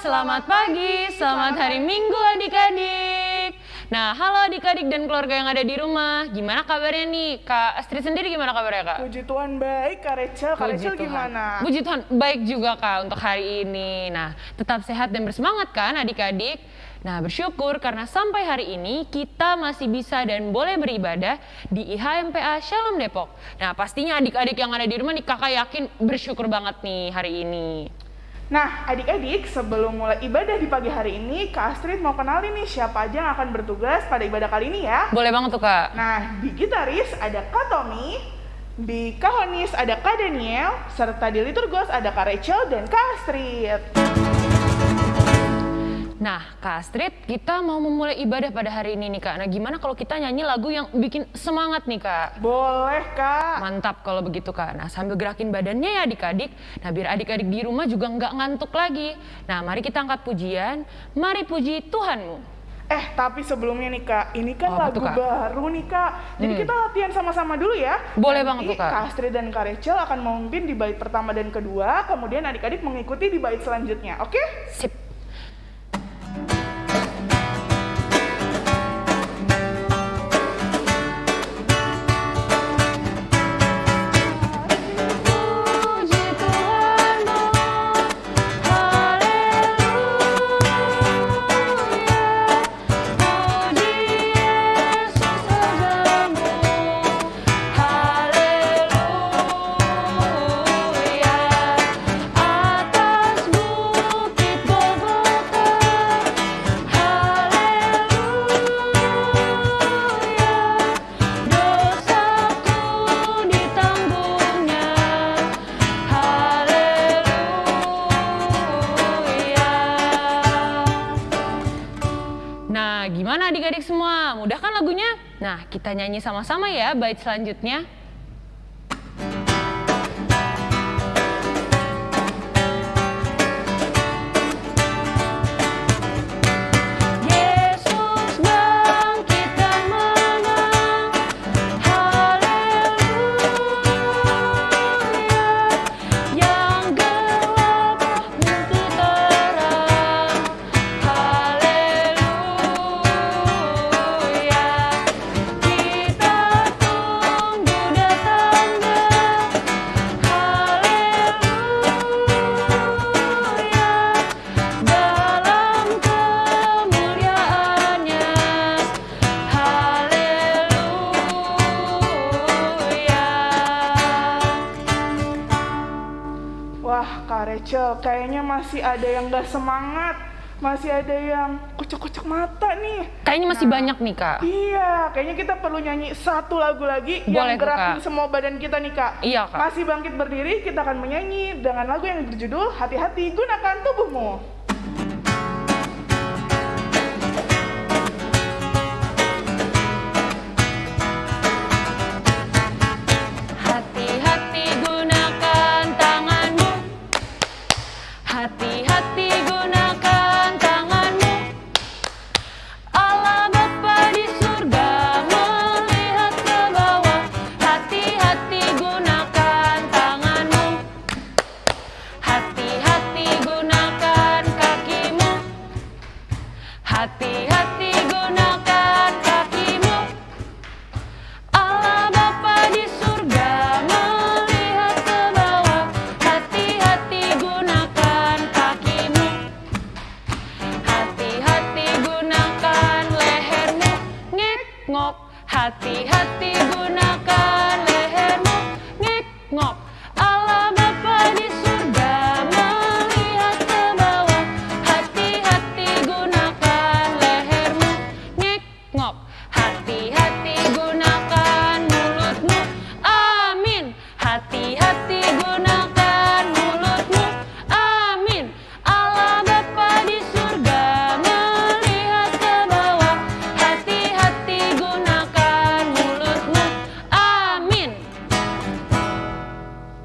selamat pagi, selamat hari Minggu adik-adik. Nah, halo adik-adik dan keluarga yang ada di rumah. Gimana kabarnya nih? Kak Astrid sendiri gimana kabarnya, Kak? Puji Tuhan baik, Kak Rachel. Kak Rachel Tuhan. gimana? Puji Tuhan, baik juga Kak untuk hari ini. Nah, tetap sehat dan bersemangat kan adik-adik? Nah, bersyukur karena sampai hari ini kita masih bisa dan boleh beribadah di IHMPA Shalom Depok. Nah, pastinya adik-adik yang ada di rumah nih kakak yakin bersyukur banget nih hari ini. Nah, adik-adik, sebelum mulai ibadah di pagi hari ini, Kak Astrid mau kenalin nih siapa aja yang akan bertugas pada ibadah kali ini ya. Boleh banget tuh Kak. Nah, di gitaris ada Kak Tommy, di kahonis ada Kak Daniel, serta di liturgos ada Kak Rachel dan Kak Astrid. Nah, Kak Astrid, kita mau memulai ibadah pada hari ini nih Kak. Nah, gimana kalau kita nyanyi lagu yang bikin semangat nih Kak? Boleh, Kak. Mantap kalau begitu Kak. Nah, sambil gerakin badannya ya adik-adik. Nah, biar adik-adik di rumah juga nggak ngantuk lagi. Nah, mari kita angkat pujian. Mari puji Tuhanmu. Eh, tapi sebelumnya nih Kak, ini kan Oh, lagu tuh, Kak? baru nih Kak. Jadi Hmm. kita latihan sama-sama dulu ya. Boleh Nanti banget tuh, Kak. Kak Astrid dan Kak Rachel akan memimpin di bait pertama dan kedua, kemudian adik-adik mengikuti di bait selanjutnya, oke? Sip. Kita nyanyi sama-sama ya bait selanjutnya. Ada yang gak semangat. Masih ada yang kocok-kocok mata nih. Kayaknya masih Nah. banyak nih kak. Iya, kayaknya kita perlu nyanyi satu lagu lagi Boleh yang gerakin Kak. semua badan kita nih kak. Iya, Kak. Masih bangkit berdiri, kita akan menyanyi dengan lagu yang berjudul Hati-hati Gunakan Tubuhmu.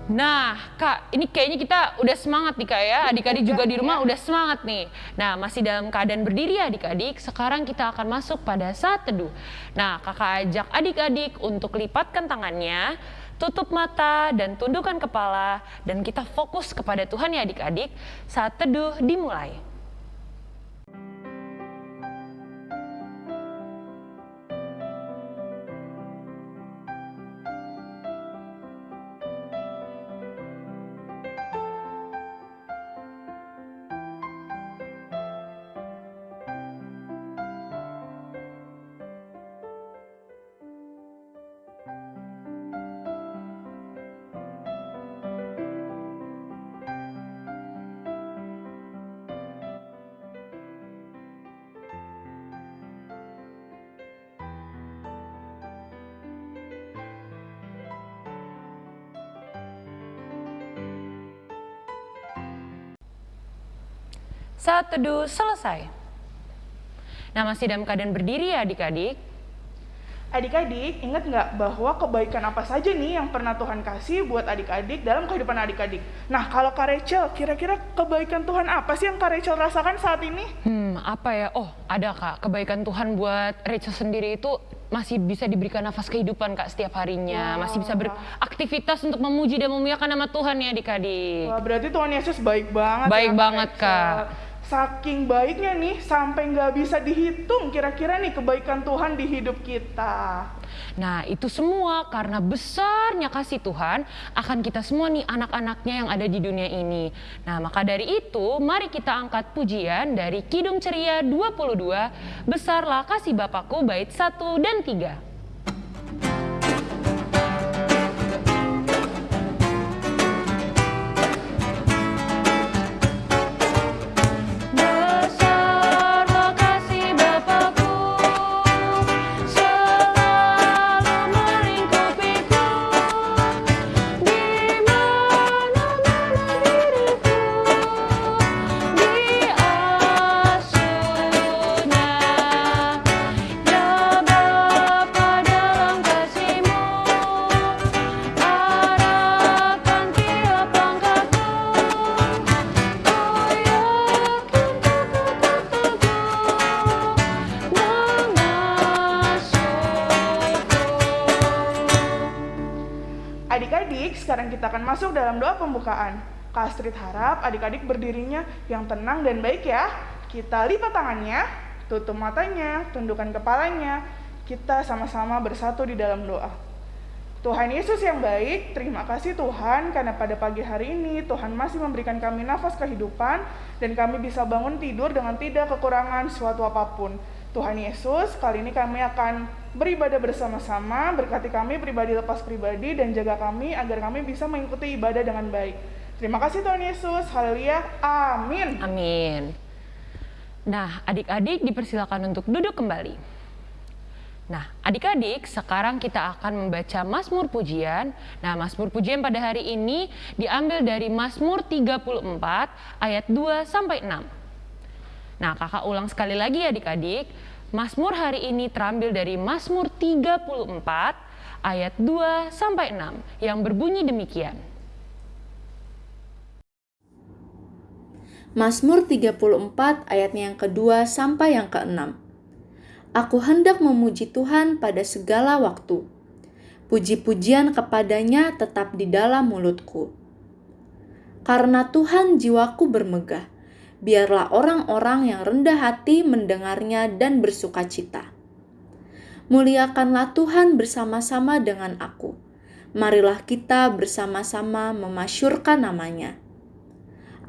Nah, Kak, ini kayaknya kita udah semangat nih Kak ya. Adik-adik juga di rumah udah semangat nih. Nah, masih dalam keadaan berdiri ya adik-adik. Sekarang kita akan masuk pada saat teduh. Nah, Kakak ajak adik-adik untuk lipatkan tangannya, tutup mata dan tundukkan kepala dan kita fokus kepada Tuhan ya adik-adik. Saat teduh dimulai. Saat teduh selesai. Nah, masih dalam keadaan berdiri ya adik-adik. Adik-adik, ingat nggak bahwa kebaikan apa saja nih yang pernah Tuhan kasih buat adik-adik dalam kehidupan adik-adik? Nah, kalau Kak Rachel, kira-kira kebaikan Tuhan apa sih yang Kak Rachel rasakan saat ini? Hmm, apa ya? Oh, ada Kak. Kebaikan Tuhan buat Rachel sendiri itu masih bisa diberikan nafas kehidupan Kak setiap harinya. Wah. Masih bisa beraktivitas untuk memuji dan memuliakan nama Tuhan ya adik-adik. Wah, berarti Tuhan Yesus baik banget. Baik ya, banget, Rachel. Kak. Saking baiknya nih, sampai nggak bisa dihitung kira-kira nih kebaikan Tuhan di hidup kita. Nah, itu semua karena besarnya kasih Tuhan akan kita semua nih anak-anaknya yang ada di dunia ini. Nah, maka dari itu mari kita angkat pujian dari Kidung Ceria 22, Besarlah Kasih Bapakku bait 1 dan 3. Sekarang kita akan masuk dalam doa pembukaan. Kak Astrid harap adik-adik berdirinya yang tenang dan baik ya. Kita lipat tangannya, tutup matanya, tundukkan kepalanya. Kita sama-sama bersatu di dalam doa. Tuhan Yesus yang baik, terima kasih Tuhan karena pada pagi hari ini Tuhan masih memberikan kami nafas kehidupan dan kami bisa bangun tidur dengan tidak kekurangan suatu apa pun. Tuhan Yesus, kali ini kami akan beribadah bersama-sama, berkati kami pribadi lepas pribadi dan jaga kami agar kami bisa mengikuti ibadah dengan baik. Terima kasih Tuhan Yesus, haleluya, amin. Amin. Nah, adik-adik dipersilakan untuk duduk kembali. Nah, adik-adik, sekarang kita akan membaca Mazmur Pujian. Nah, Mazmur Pujian pada hari ini diambil dari Mazmur 34 ayat 2 sampai 6. Nah, kakak ulang sekali lagi ya adik-adik. Mazmur hari ini terambil dari Mazmur 34 ayat 2 sampai 6 yang berbunyi demikian. Mazmur 34 ayatnya yang kedua sampai yang keenam. Aku hendak memuji Tuhan pada segala waktu. Puji-pujian kepadanya tetap di dalam mulutku. Karena Tuhan jiwaku bermegah, biarlah orang-orang yang rendah hati mendengarnya dan bersuka cita. Muliakanlah Tuhan bersama-sama dengan aku. Marilah kita bersama-sama memasyurkan namanya.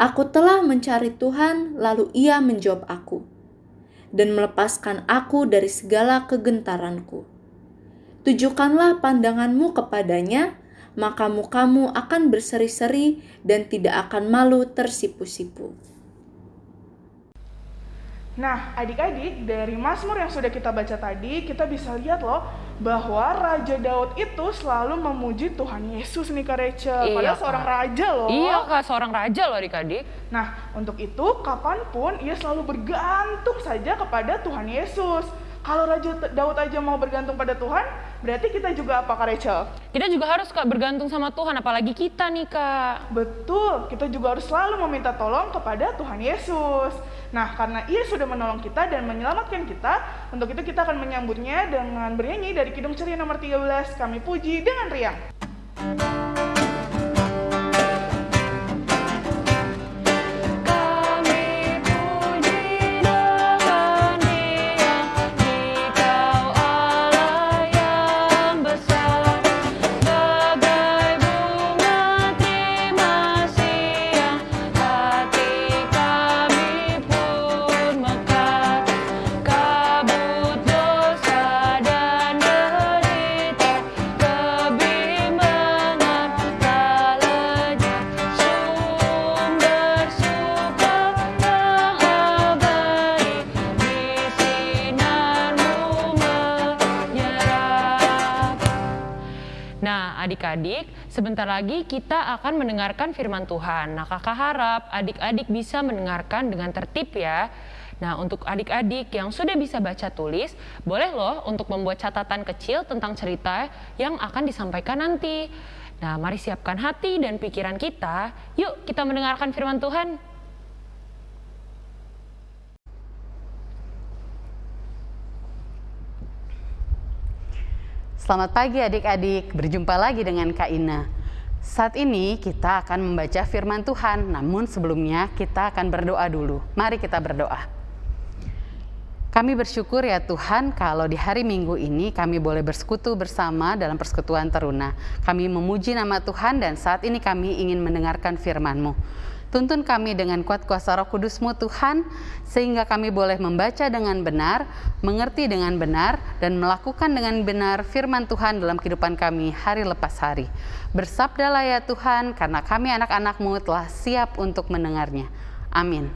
Aku telah mencari Tuhan, lalu Ia menjawab aku dan melepaskan aku dari segala kegentaranku. Tujukanlah pandanganmu kepadanya, maka mukamu akan berseri-seri dan tidak akan malu tersipu-sipu. Nah, adik-adik, dari Mazmur yang sudah kita baca tadi, kita bisa lihat loh bahwa Raja Daud itu selalu memuji Tuhan Yesus nih Kak Rachel. Iya, Padahal Kak. seorang raja loh. Iya kak, seorang raja loh adik-adik. Nah, untuk itu kapan pun ia selalu bergantung saja kepada Tuhan Yesus. Kalau Raja Daud aja mau bergantung pada Tuhan, berarti kita juga apa Kak Rachel? Kita juga harus kak bergantung sama Tuhan, apalagi kita nih kak. Betul, kita juga harus selalu meminta tolong kepada Tuhan Yesus. Nah, karena ia sudah menolong kita dan menyelamatkan kita, untuk itu kita akan menyambutnya dengan bernyanyi dari Kidung Ceria nomor 13, kami puji dengan riang. Kami adik-adik, Sebentar lagi kita akan mendengarkan firman Tuhan. Nah, kakak harap adik-adik bisa mendengarkan dengan tertib ya. Nah, untuk adik-adik yang sudah bisa baca tulis, boleh loh untuk membuat catatan kecil tentang cerita yang akan disampaikan nanti. Nah, mari siapkan hati dan pikiran kita. Yuk, kita mendengarkan firman Tuhan. Selamat pagi adik-adik, berjumpa lagi dengan Kak Ina. Saat ini kita akan membaca firman Tuhan, namun sebelumnya kita akan berdoa dulu. Mari kita berdoa. Kami bersyukur ya Tuhan kalau di hari Minggu ini kami boleh bersekutu bersama dalam persekutuan teruna. Kami memuji nama Tuhan dan saat ini kami ingin mendengarkan firman-Mu. Tuntun kami dengan kuat kuasa roh kudusmu Tuhan, sehingga kami boleh membaca dengan benar, mengerti dengan benar, dan melakukan dengan benar firman Tuhan dalam kehidupan kami hari lepas hari. Bersabdalah ya Tuhan, karena kami anak-anakmu telah siap untuk mendengarnya. Amin.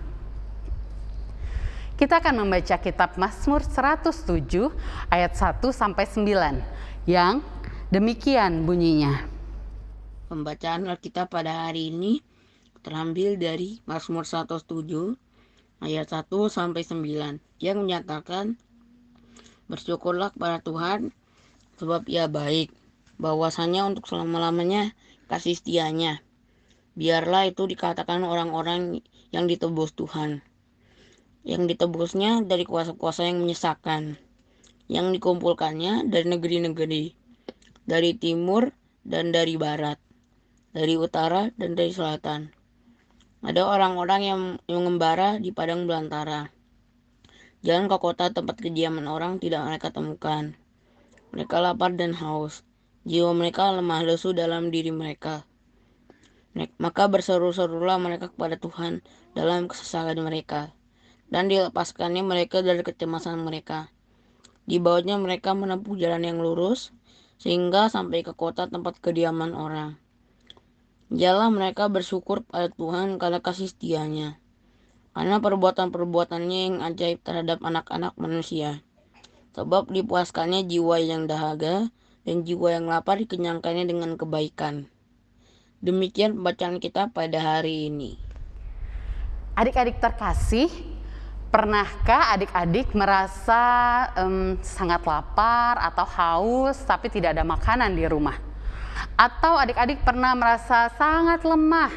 Kita akan membaca kitab Mazmur 107 ayat 1 sampai 9 yang demikian bunyinya. Pembacaan Alkitab pada hari ini terambil dari Mazmur 107 ayat 1 sampai 9 yang menyatakan bersyukurlah kepada Tuhan sebab ia baik bahwasanya untuk selama-lamanya kasih setianya. Biarlah itu dikatakan orang-orang yang ditebus Tuhan yang ditebusnya dari kuasa-kuasa yang menyesakan yang dikumpulkannya dari negeri-negeri dari timur dan dari barat dari utara dan dari selatan ada orang-orang yang mengembara di padang belantara. Jalan ke kota tempat kediaman orang tidak mereka temukan. Mereka lapar dan haus. Jiwa mereka lemah lesu dalam diri mereka. Maka berseru-serulah mereka kepada Tuhan dalam kesesakan mereka. Dan dilepaskannya mereka dari kecemasan mereka. Di bawahnya mereka menempuh jalan yang lurus, sehingga sampai ke kota tempat kediaman orang. Jalan mereka bersyukur pada Tuhan karena kasih setianya. Karena perbuatan-perbuatannya yang ajaib terhadap anak-anak manusia. Sebab dipuaskannya jiwa yang dahaga dan jiwa yang lapar dikenyangkannya dengan kebaikan. Demikian pembacaan kita pada hari ini. Adik-adik terkasih, pernahkah adik-adik merasa um, sangat lapar atau haus tapi tidak ada makanan di rumah? Atau adik-adik pernah merasa sangat lemah,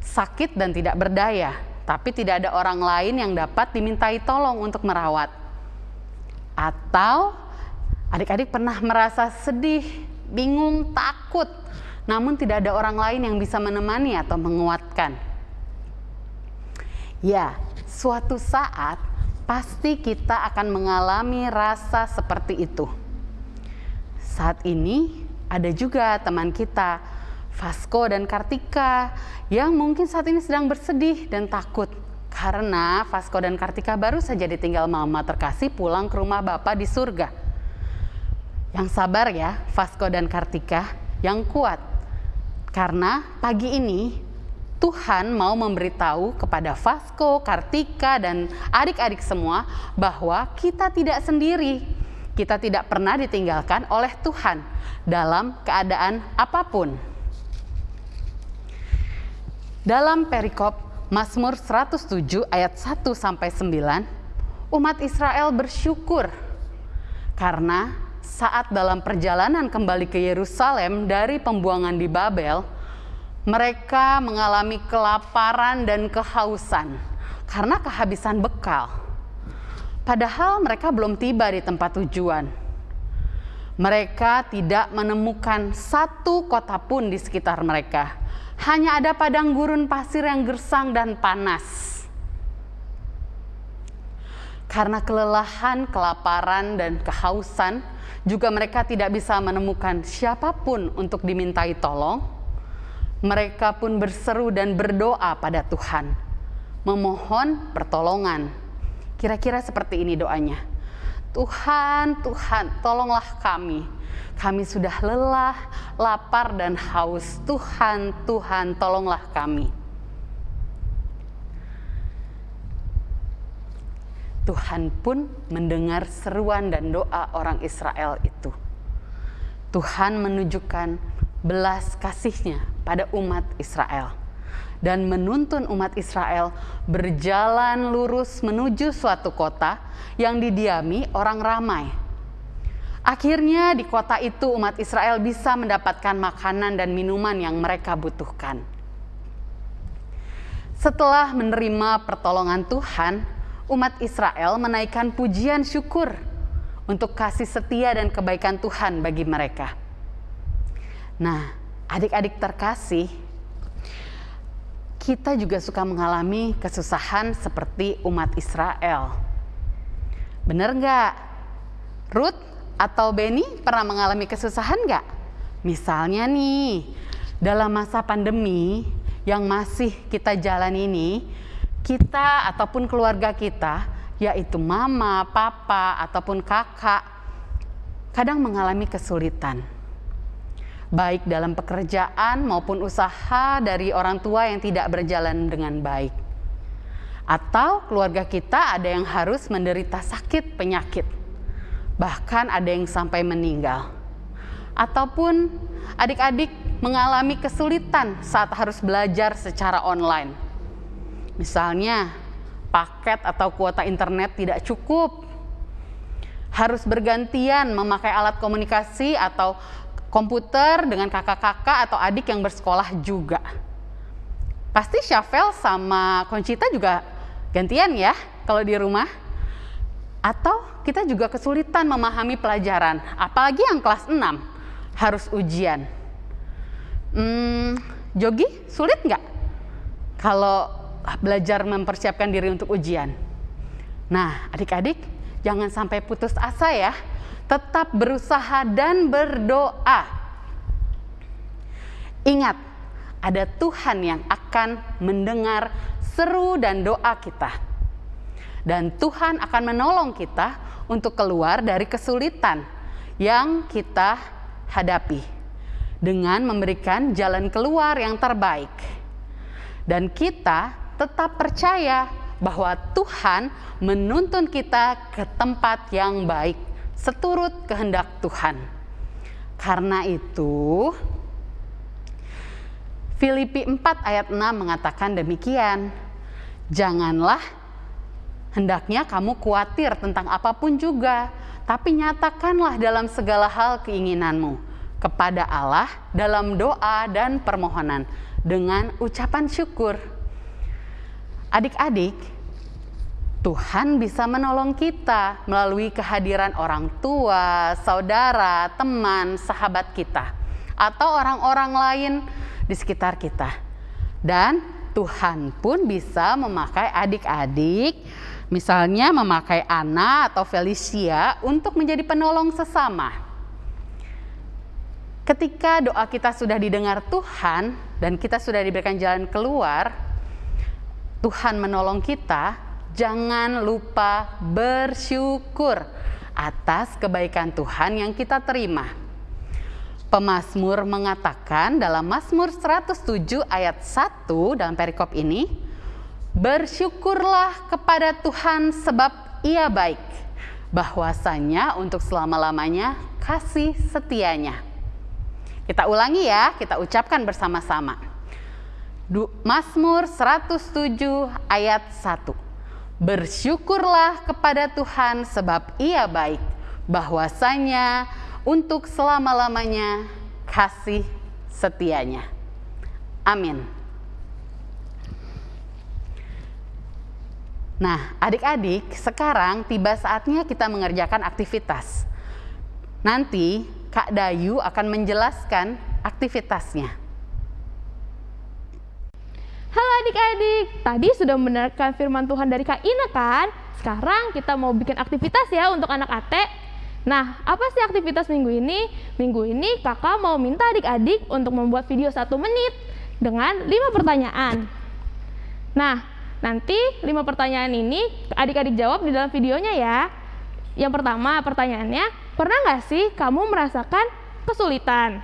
sakit dan tidak berdaya, tapi tidak ada orang lain yang dapat dimintai tolong untuk merawat. Atau adik-adik pernah merasa sedih, bingung, takut, namun tidak ada orang lain yang bisa menemani atau menguatkan. Ya, suatu saat pasti kita akan mengalami rasa seperti itu. Saat ini, ada juga teman kita, Vasco dan Kartika, yang mungkin saat ini sedang bersedih dan takut karena Vasco dan Kartika baru saja ditinggal mama terkasih pulang ke rumah bapak di surga. Yang sabar ya, Vasco dan Kartika, yang kuat. Karena pagi ini Tuhan mau memberitahu kepada Vasco, Kartika, dan adik-adik semua bahwa kita tidak sendiri kita tidak pernah ditinggalkan oleh Tuhan dalam keadaan apa pun. Dalam perikop Mazmur 107 ayat 1 sampai 9, umat Israel bersyukur karena saat dalam perjalanan kembali ke Yerusalem dari pembuangan di Babel, mereka mengalami kelaparan dan kehausan karena kehabisan bekal padahal mereka belum tiba di tempat tujuan. Mereka tidak menemukan satu kota pun di sekitar mereka. Hanya ada padang gurun pasir yang gersang dan panas. Karena kelelahan, kelaparan, dan kehausan, juga mereka tidak bisa menemukan siapa pun untuk dimintai tolong. Mereka pun berseru dan berdoa pada Tuhan, memohon pertolongan Kira-kira seperti ini doanya. Tuhan, Tuhan, tolonglah kami. Kami sudah lelah, lapar, dan haus. Tuhan, Tuhan, tolonglah kami. Tuhan pun mendengar seruan dan doa orang Israel itu. Tuhan menunjukkan belas kasihnya pada umat Israel dan menuntun umat Israel berjalan lurus menuju suatu kota yang didiami orang ramai. Akhirnya di kota itu umat Israel bisa mendapatkan makanan dan minuman yang mereka butuhkan. Setelah menerima pertolongan Tuhan, umat Israel menaikkan pujian syukur untuk kasih setia dan kebaikan Tuhan bagi mereka. Nah, adik-adik terkasih, kita juga suka mengalami kesusahan seperti umat Israel. Bener nggak? Ruth atau Benny pernah mengalami kesusahan nggak? Misalnya nih, dalam masa pandemi yang masih kita jalan ini, kita ataupun keluarga kita, yaitu mama, papa, ataupun kakak, kadang mengalami kesulitan baik dalam pekerjaan maupun usaha dari orang tua yang tidak berjalan dengan baik. Atau keluarga kita ada yang harus menderita sakit penyakit, bahkan ada yang sampai meninggal. Ataupun adik-adik mengalami kesulitan saat harus belajar secara online. Misalnya, paket atau kuota internet tidak cukup, harus bergantian memakai alat komunikasi atau komputer dengan kakak-kakak atau adik yang bersekolah juga. Pasti Syafel sama Concita juga gantian ya kalau di rumah. Atau kita juga kesulitan memahami pelajaran, apalagi yang kelas 6 harus ujian. Hmm, Jogi sulit nggak kalau belajar mempersiapkan diri untuk ujian? Nah, adik-adik jangan sampai putus asa ya tetap berusaha dan berdoa. Ingat, ada Tuhan yang akan mendengar seru dan doa kita. Dan Tuhan akan menolong kita untuk keluar dari kesulitan yang kita hadapi dengan memberikan jalan keluar yang terbaik. Dan kita tetap percaya bahwa Tuhan menuntun kita ke tempat yang baik seturut kehendak Tuhan. Karena itu, Filipi 4 ayat 6 mengatakan demikian. Janganlah hendaknya kamu khawatir tentang apa pun juga, tapi nyatakanlah dalam segala hal keinginanmu kepada Allah dalam doa dan permohonan dengan ucapan syukur. Adik-adik, Tuhan bisa menolong kita melalui kehadiran orang tua, saudara, teman, sahabat kita, atau orang-orang lain di sekitar kita. Dan Tuhan pun bisa memakai adik-adik, misalnya memakai Ana atau Felicia untuk menjadi penolong sesama. Ketika doa kita sudah didengar Tuhan dan kita sudah diberikan jalan keluar, Tuhan menolong kita, jangan lupa bersyukur atas kebaikan Tuhan yang kita terima. Pemasmur mengatakan dalam Mazmur 107 ayat 1 dalam perikop ini, Bersyukurlah kepada Tuhan sebab ia baik, bahwasanya untuk selama-lamanya kasih setianya. Kita ulangi ya, kita ucapkan bersama-sama. Mazmur 107 ayat 1. Bersyukurlah kepada Tuhan sebab ia baik, bahwasanya untuk selama-lamanya kasih setianya. Amin. Nah, adik-adik, sekarang tiba saatnya kita mengerjakan aktivitas. Nanti Kak Dayu akan menjelaskan aktivitasnya. Adik-adik, tadi sudah mendengarkan firman Tuhan dari Kak Ina kan? Sekarang kita mau bikin aktivitas ya untuk anak ate. Nah, apa sih aktivitas minggu ini? Minggu ini kakak mau minta adik-adik untuk membuat video satu menit dengan lima pertanyaan. Nah, nanti lima pertanyaan ini adik-adik jawab di dalam videonya ya. Yang pertama pertanyaannya, pernah nggak sih kamu merasakan kesulitan?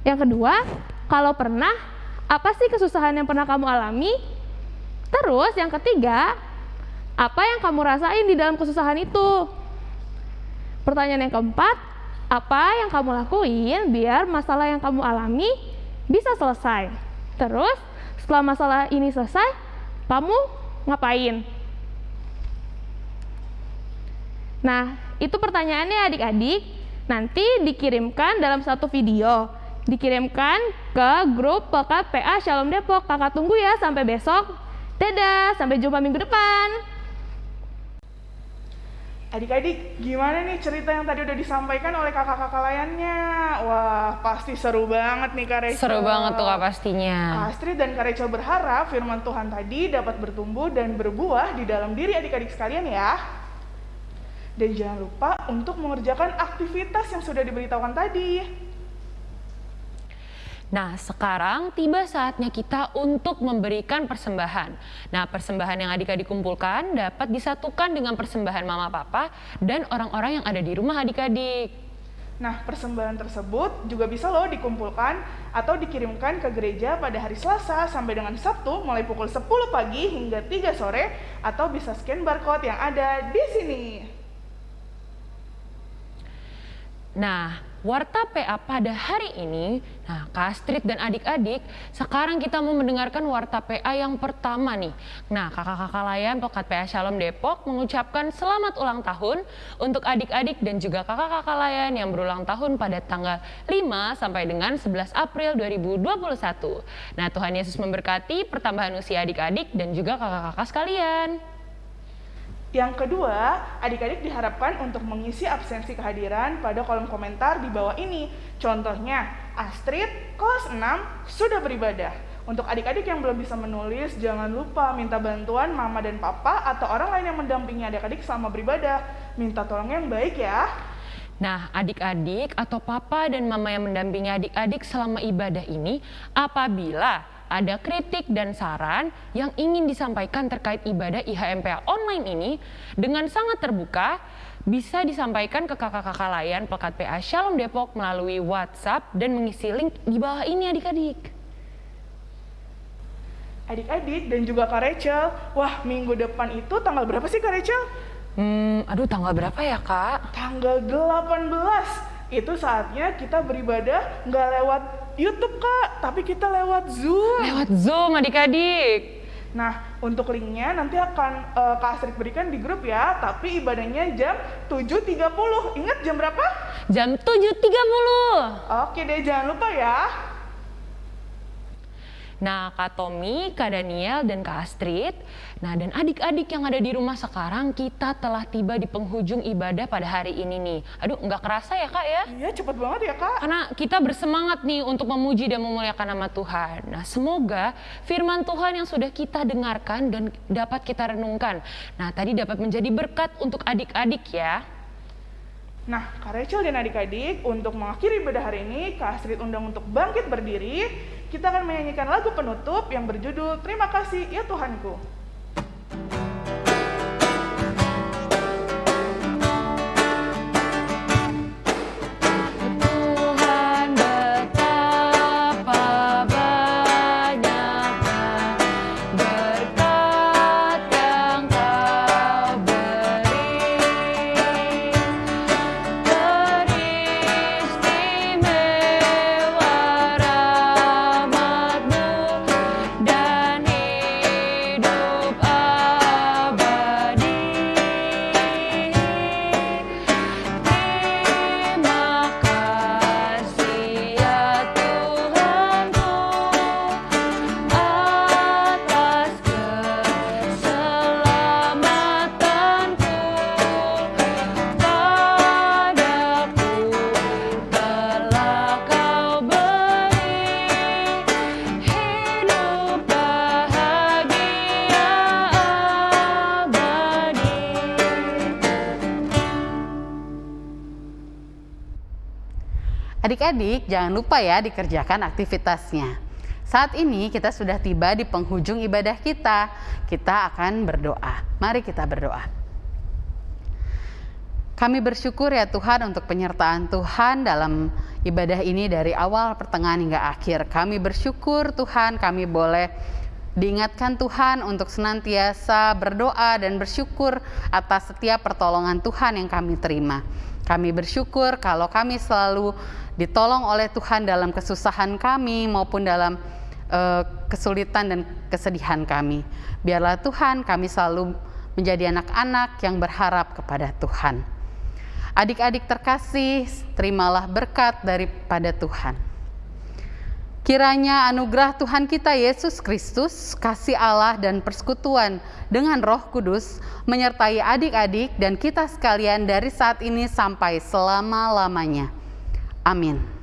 Yang kedua, kalau pernah, apa sih kesusahan yang pernah kamu alami? Terus yang ketiga, apa yang kamu rasain di dalam kesusahan itu? Pertanyaan yang keempat, apa yang kamu lakuin biar masalah yang kamu alami bisa selesai. Terus setelah masalah ini selesai, kamu ngapain? Nah, itu pertanyaannya adik-adik. Nanti dikirimkan dalam satu video. Dikirimkan ke grup Pekat PA Shalom Depok. Kakak tunggu ya sampai besok. Dadah, sampai jumpa minggu depan. Adik-adik, gimana nih cerita yang tadi udah disampaikan oleh kakak-kakak layannya? Wah, pasti seru banget nih Kak Rachel. Seru banget tuh kak pastinya. Astrid dan Kak Rachel berharap firman Tuhan tadi dapat bertumbuh dan berbuah di dalam diri adik-adik sekalian ya. Dan jangan lupa untuk mengerjakan aktivitas yang sudah diberitahukan tadi. Nah, sekarang tiba saatnya kita untuk memberikan persembahan. Nah, persembahan yang adik-adik kumpulkan dapat disatukan dengan persembahan mama papa dan orang-orang yang ada di rumah adik-adik. Nah, persembahan tersebut juga bisa loh dikumpulkan atau dikirimkan ke gereja pada hari Selasa sampai dengan Sabtu mulai pukul 10 pagi hingga 3 sore atau bisa scan barcode yang ada di sini. Nah, Warta PA pada hari ini, nah Kak Astrid dan adik-adik, sekarang kita mau mendengarkan Warta PA yang pertama nih. Nah, kakak-kakak layan Pokat PA Shalom Depok mengucapkan selamat ulang tahun untuk adik-adik dan juga kakak-kakak layan yang berulang tahun pada tanggal 5 sampai dengan 11 April 2021. Nah, Tuhan Yesus memberkati pertambahan usia adik-adik dan juga kakak-kakak sekalian. Yang kedua, adik-adik diharapkan untuk mengisi absensi kehadiran pada kolom komentar di bawah ini. Contohnya, Astrid kelas 6 sudah beribadah. Untuk adik-adik yang belum bisa menulis, jangan lupa minta bantuan mama dan papa atau orang lain yang mendampingi adik-adik selama beribadah. Minta tolong yang baik ya. Nah, adik-adik atau papa dan mama yang mendampingi adik-adik selama ibadah ini, apabila ada kritik dan saran yang ingin disampaikan terkait ibadah IHMPA online ini dengan sangat terbuka, bisa disampaikan ke kakak-kakak layan Pekat PA Shalom Depok melalui WhatsApp dan mengisi link di bawah ini adik-adik. Adik-adik dan juga Kak Rachel, wah minggu depan itu tanggal berapa sih Kak Rachel? Hmm, aduh tanggal berapa ya kak? Tanggal 18. Itu saatnya kita beribadah nggak lewat YouTube kak, tapi kita lewat Zoom. Lewat Zoom adik-adik. Nah, untuk linknya nanti akan eh, Kak Astrid berikan di grup ya, tapi ibadahnya jam 7.30. Ingat jam berapa? Jam 7.30. Oke deh, jangan lupa ya. Nah, Kak Tommy, Kak Daniel, dan Kak Astrid. Nah, dan adik-adik yang ada di rumah sekarang, kita telah tiba di penghujung ibadah pada hari ini nih. Aduh, nggak kerasa ya Kak ya? Iya, cepet banget ya kak. Karena kita bersemangat nih untuk memuji dan memuliakan nama Tuhan. Nah, semoga firman Tuhan yang sudah kita dengarkan dan dapat kita renungkan. Nah, tadi dapat menjadi berkat untuk adik-adik ya. Nah, Kak Rachel dan adik-adik, untuk mengakhiri ibadah hari ini, Kak Astrid undang untuk bangkit berdiri. Kita akan menyanyikan lagu penutup yang berjudul Terima Kasih Ya Tuhanku. Tuhan Adik-adik, jangan lupa ya dikerjakan aktivitasnya. Saat ini kita sudah tiba di penghujung ibadah kita. Kita akan berdoa. Mari kita berdoa. Kami bersyukur ya Tuhan untuk penyertaan Tuhan dalam ibadah ini dari awal pertengahan hingga akhir. Kami bersyukur Tuhan kami boleh diingatkan Tuhan untuk senantiasa berdoa dan bersyukur atas setiap pertolongan Tuhan yang kami terima. Kami bersyukur kalau kami selalu ditolong oleh Tuhan dalam kesusahan kami maupun dalam uh, kesulitan dan kesedihan kami. Biarlah Tuhan kami selalu menjadi anak-anak yang berharap kepada Tuhan. Adik-adik terkasih, terimalah berkat daripada Tuhan. Kiranya anugerah Tuhan kita Yesus Kristus, kasih Allah dan persekutuan dengan Roh Kudus menyertai adik-adik dan kita sekalian dari saat ini sampai selama-lamanya. Amin.